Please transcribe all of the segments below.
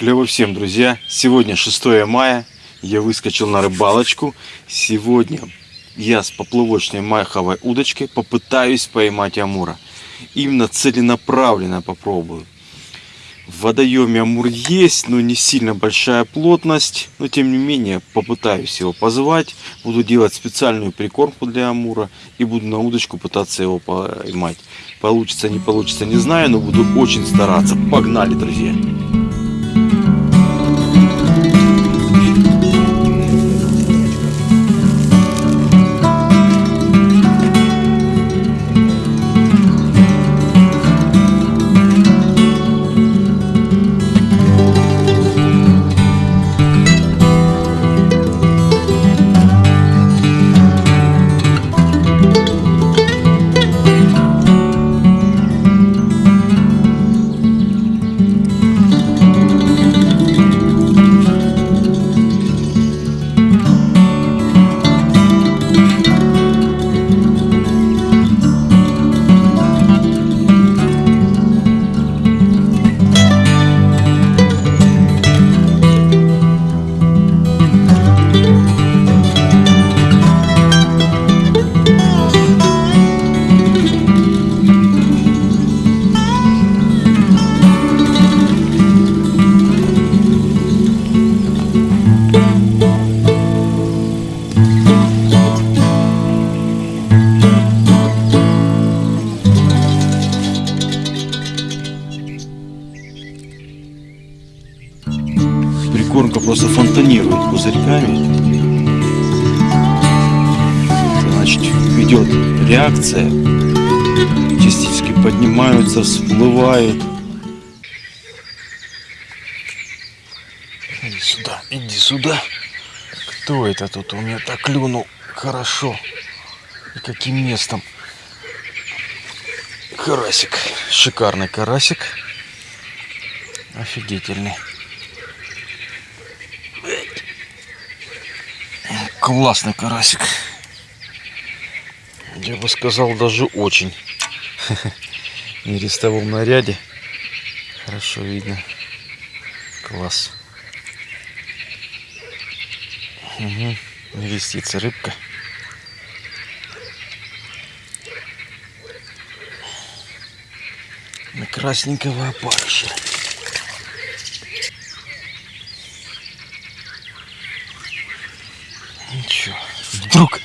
Клево всем, друзья! Сегодня 6 мая, я выскочил на рыбалочку. Сегодня я с поплавочной маховой удочкой попытаюсь поймать амура. Именно целенаправленно попробую. В водоеме амур есть, но не сильно большая плотность. Но тем не менее попытаюсь его позвать. Буду делать специальную прикормку для амура. И буду на удочку пытаться его поймать. Получится, не получится, не знаю, но буду очень стараться. Погнали, друзья! Просто фонтанирует пузырьками. Значит, идет реакция. Частички поднимаются, всплывают. Иди сюда, иди сюда. Кто это тут у меня так клюнул? Хорошо. И каким местом? Карасик. Шикарный карасик. Офигительный. Классный карасик. Я бы сказал, даже очень. В нерестовом наряде. Хорошо видно. Класс. Угу. Вестится рыбка. На красненького опарыша. Вдруг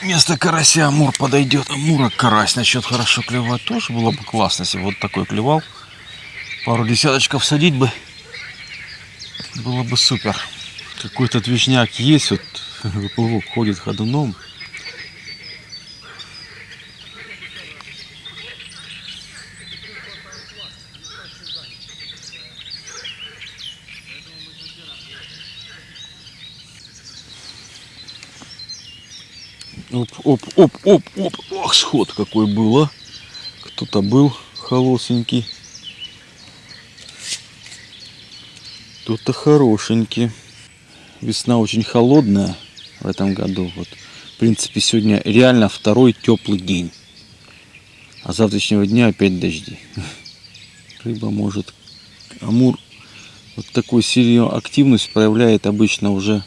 вместо карася амур подойдет. Амура карась начнет хорошо клевать. Тоже было бы классно, если бы вот такой клевал. Пару десяточков садить бы. Было бы супер. Какой-то движняк есть. Вот выплывок ходит ходуном. Оп, оп, оп, оп, оп. Ох, сход какой был, а. Кто-то был холосенький. Кто-то хорошенький. Весна очень холодная в этом году. Вот. В принципе, сегодня реально второй теплый день. А завтрашнего дня опять дожди. Рыба может... Амур вот такую сильную активность проявляет обычно уже,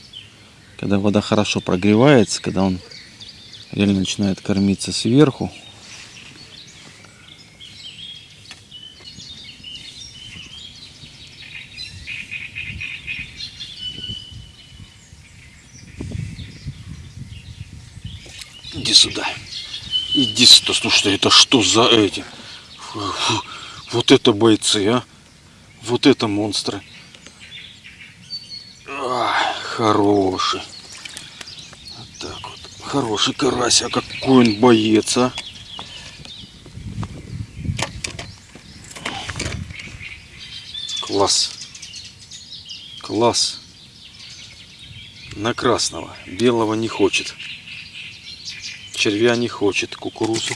когда вода хорошо прогревается, когда он реально начинает кормиться сверху. Иди сюда. Иди сюда. Слушай, это что за эти? Вот это бойцы, а? Вот это монстры. А, хороший. Хороший карась, а какой он боец, а? Класс. Класс. На красного. Белого не хочет. Червя не хочет. Кукурузу.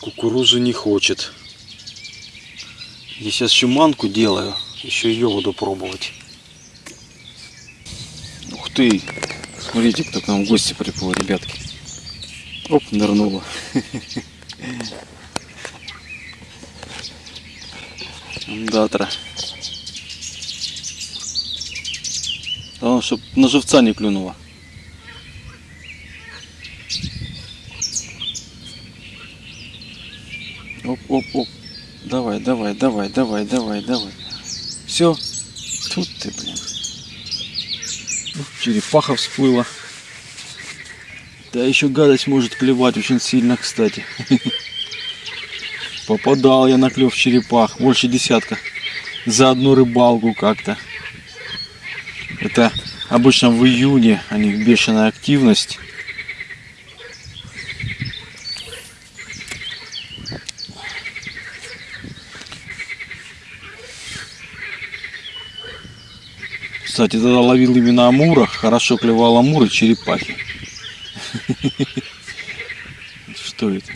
Кукурузу не хочет. Я сейчас еще делаю. Еще ее буду пробовать ты! Смотрите, кто к нам в гости приплыл, ребятки. Оп, нырнула. Датра. Главное, чтобы на живца не клюнула. Оп, оп, оп. Давай, давай, давай, давай, давай, давай. Все. Тут ты, блин. Черепаха всплыла. Да еще гадость может клевать очень сильно, кстати. Попадал я на клев черепах. Больше десятка. За одну рыбалку как-то. Это обычно в июне у них бешеная активность. Кстати, тогда ловил именно амура. Хорошо клевал амур и черепахи. Что это?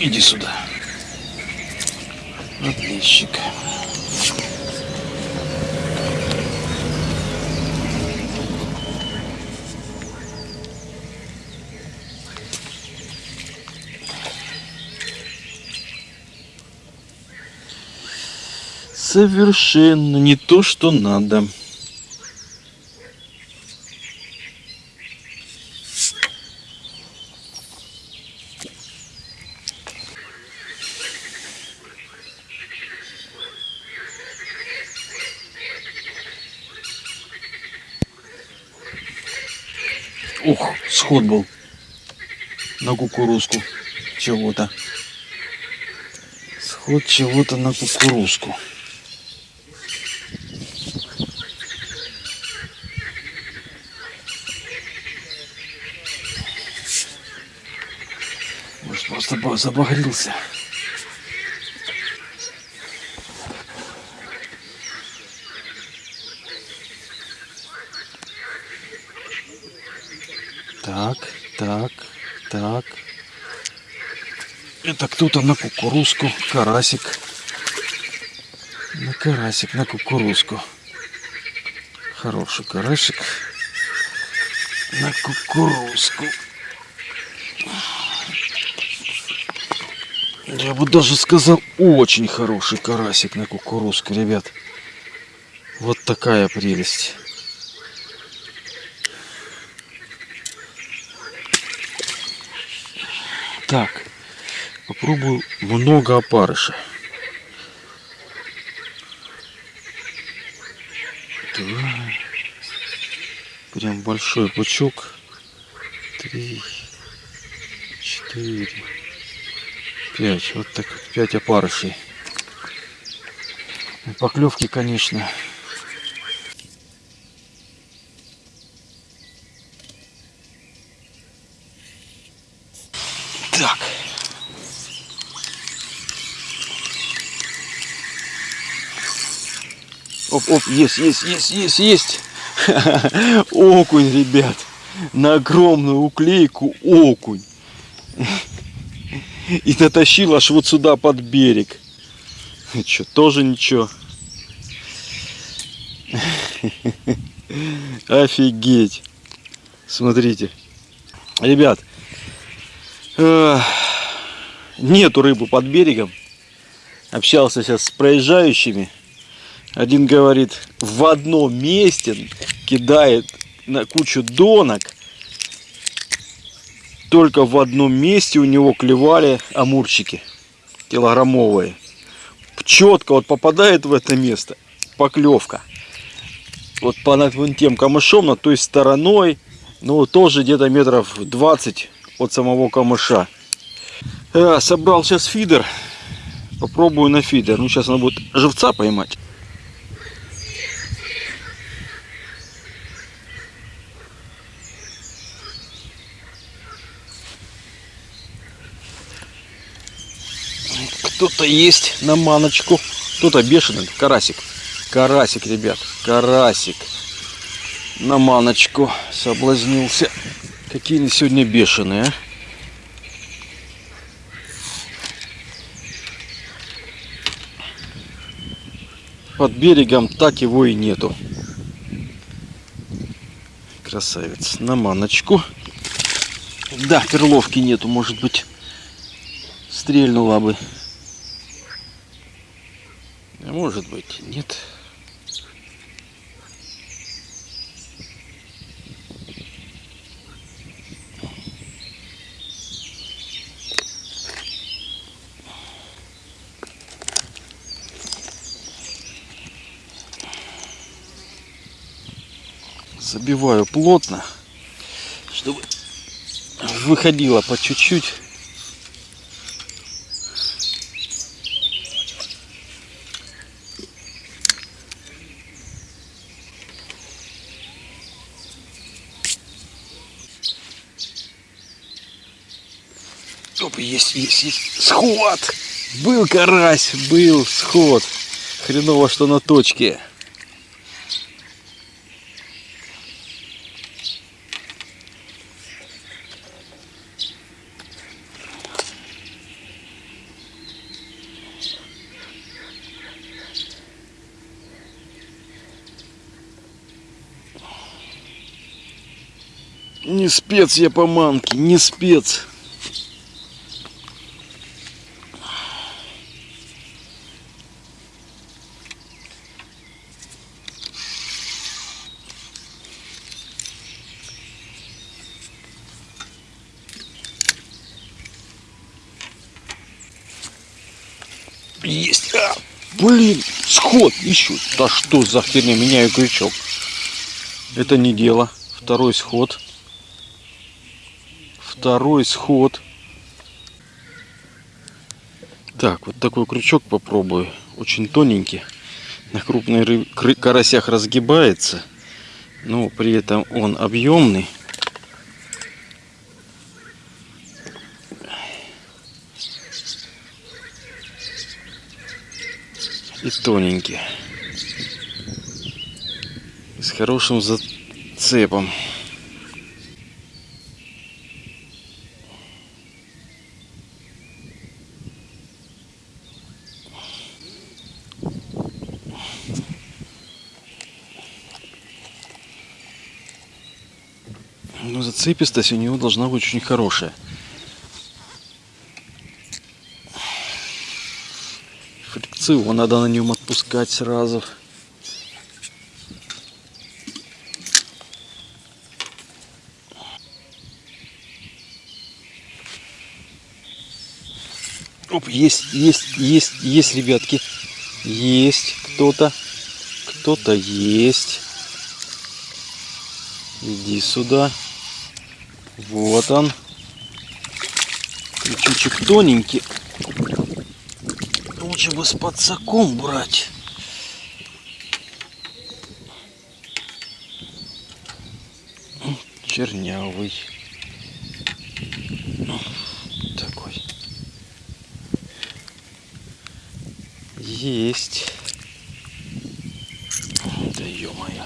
Иди сюда. Отличник. Совершенно не то, что надо. Ух, сход был на кукурузку чего-то. Сход чего-то на кукурузку. Может, просто ба- забагрился. Так, так, так. Это кто-то на кукурузку, карасик. На карасик, на кукурузку. Хороший карасик. На кукурузку. Я бы даже сказал, очень хороший карасик на кукурузку, ребят. Вот такая прелесть. Так, попробую много опарыша. Два. Прям большой пучок. Три, четыре, пять. Вот так вот, пять опарышей. И Поклевки, конечно, Так. Оп, оп, есть, есть, есть, есть, есть. Окунь, ребят. На огромную уклейку окунь. И натащил аж вот сюда под берег. Что, тоже ничего. Офигеть. Смотрите. Ребят, Эх, Нету рыбы под берегом. Общался сейчас с проезжающими. Один говорит, в одном месте кидает на кучу донок. Только в одном месте у него клевали амурчики килограммовые. Четко вот попадает в это место поклевка. Вот по над тем камышом, на той стороной, ну тоже где-то метров 20 от самого камыша. Э, собрал сейчас фидер. Попробую на фидер. Ну, сейчас надо будет живца поймать. Кто-то есть на маночку. Кто-то бешеный. Карасик. Карасик, ребят. Карасик. На маночку соблазнился. Какие они сегодня бешеные, а? под берегом, так его и нету. Красавец. На маночку. Да, перловки нету, может быть. Стрельнула бы. Может быть, нет. забиваю плотно, чтобы выходило по чуть-чуть. Сход! Был карась, был сход. Хреново, что на точке. Не спец я по манке, не спец. Есть. А, блин, сход еще. Да что за херня, меняю крючок. Это не дело. Второй сход второй сход. Так, вот такой крючок попробую. Очень тоненький. На крупных карасях разгибается. Но при этом он объемный. И тоненький. С хорошим зацепом. Но зацепистость у него должна быть очень хорошая. Фрикцию надо на нем отпускать сразу. Оп, есть, есть, есть, есть, ребятки. Есть кто-то. Кто-то есть. Иди сюда. Вот он. Крючочек тоненький. Лучше бы с подсаком брать. Чернявый. Такой. Есть. Да ё-моё.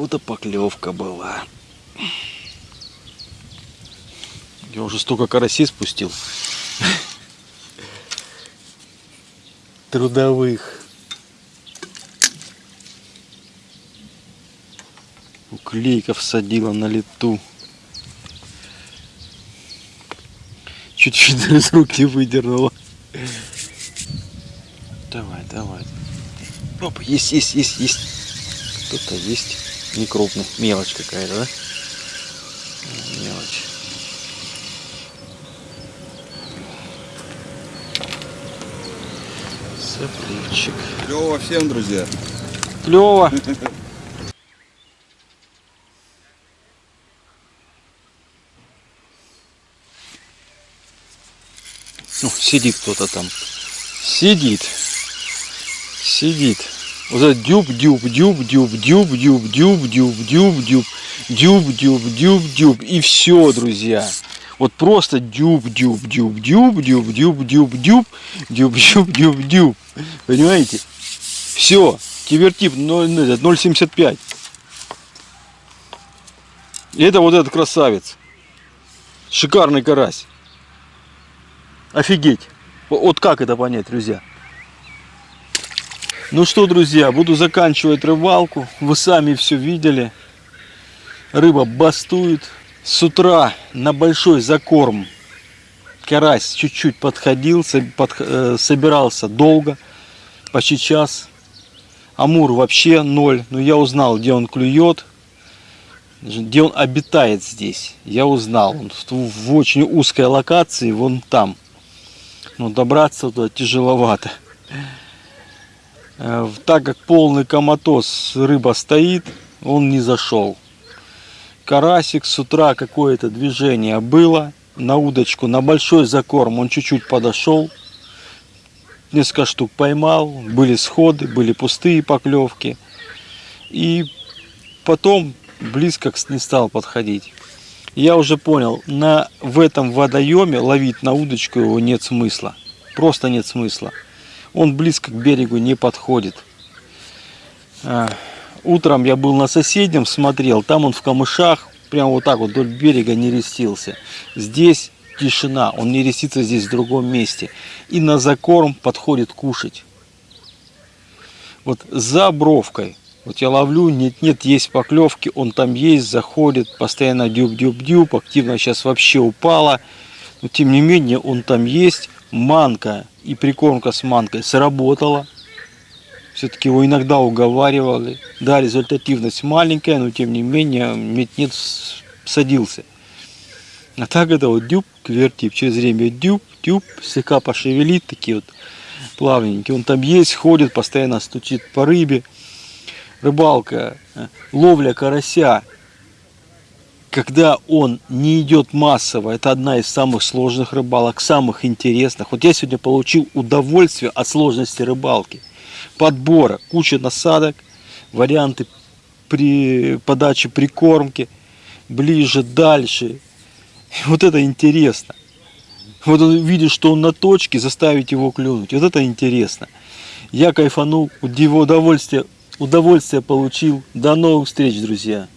Кого-то поклевка была. Я уже столько карасей спустил. Трудовых. Уклейков садила на лету. Чуть-чуть из рук не выдернула. Давай, давай. Оп, есть, есть, есть, есть. Кто-то есть не крупный, мелочь какая-то, да? Мелочь. Сопливчик. Клево всем, друзья. Клево. Ну, сидит кто-то там. Сидит. Сидит. Вот это дюб, дюб, дюб, дюб, дюб, дюб, дюб, дюб, дюб, дюб, дюб, дюб, дюб, дюб. И все, друзья. Вот просто дюб, дюб, дюб, дюб, дюб, дюб, дюб, дюб, дюб, дюб, дюб, дюб. Понимаете? Все. Кивертип 0,75. И это вот этот красавец. Шикарный карась. Офигеть. Вот как это понять, друзья? Ну что, друзья, буду заканчивать рыбалку. Вы сами все видели. Рыба бастует. С утра на большой закорм карась чуть-чуть подходил, под, э, собирался долго, почти час. Амур вообще ноль. Но я узнал, где он клюет, где он обитает здесь. Я узнал. Он в очень узкой локации, вон там. Но добраться туда тяжеловато. Э, так как полный коматоз рыба стоит, он не зашел. Карасик с утра какое-то движение было на удочку, на большой закорм он чуть-чуть подошел, несколько штук поймал, были сходы, были пустые поклевки. И потом близко не стал подходить. Я уже понял, на, в этом водоеме ловить на удочку его нет смысла. Просто нет смысла. Он близко к берегу не подходит. А, утром я был на соседнем, смотрел, там он в камышах, прямо вот так вот вдоль берега не рестился. Здесь тишина, он не рестится здесь в другом месте. И на закорм подходит кушать. Вот за бровкой, вот я ловлю, нет-нет, есть поклевки, он там есть, заходит, постоянно дюб-дюб-дюб, активно сейчас вообще упала. Но тем не менее он там есть, манка и прикормка с манкой сработала. Все-таки его иногда уговаривали. Да, результативность маленькая, но тем не менее нет-нет садился. А так это вот дюб, квертип, через время дюб, дюб, слегка пошевелит, такие вот плавненькие. Он там есть, ходит, постоянно стучит по рыбе. Рыбалка, э, ловля карася, когда он не идет массово, это одна из самых сложных рыбалок, самых интересных. Вот я сегодня получил удовольствие от сложности рыбалки подбора, куча насадок, варианты при подаче прикормки, ближе, дальше. Вот это интересно. Вот он видит, что он на точке, заставить его клюнуть. Вот это интересно. Я кайфанул, удовольствие, удовольствие получил. До новых встреч, друзья.